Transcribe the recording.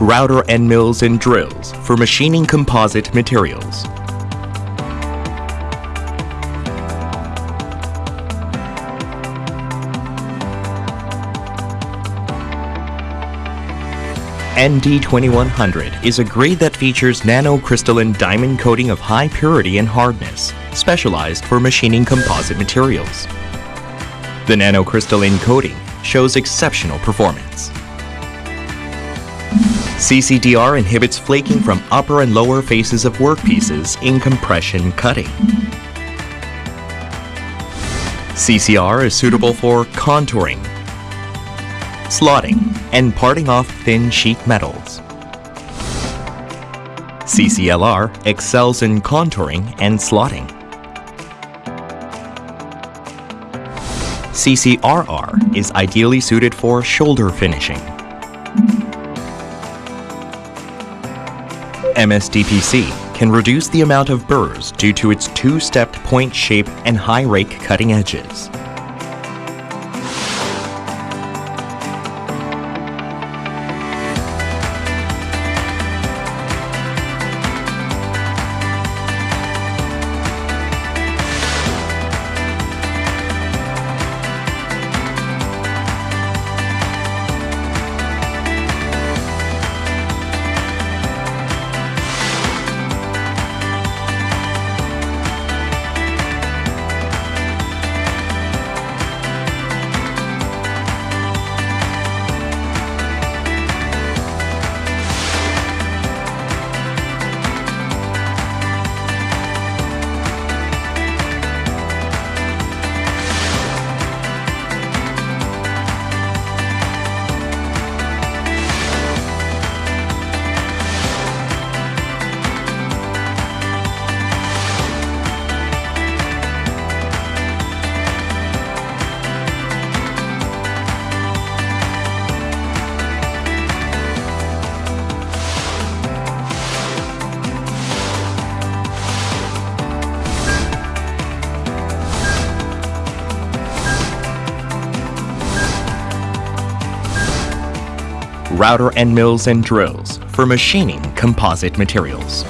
router end mills and drills for machining composite materials. ND2100 is a grade that features nanocrystalline diamond coating of high purity and hardness, specialized for machining composite materials. The nanocrystalline coating shows exceptional performance. CCDR inhibits flaking from upper and lower faces of workpieces in compression cutting. CCR is suitable for contouring, slotting, and parting off thin sheet metals. CCLR excels in contouring and slotting. CCRR is ideally suited for shoulder finishing. MSDPC can reduce the amount of burrs due to its two-stepped point shape and high rake cutting edges. Router end mills and drills for machining composite materials.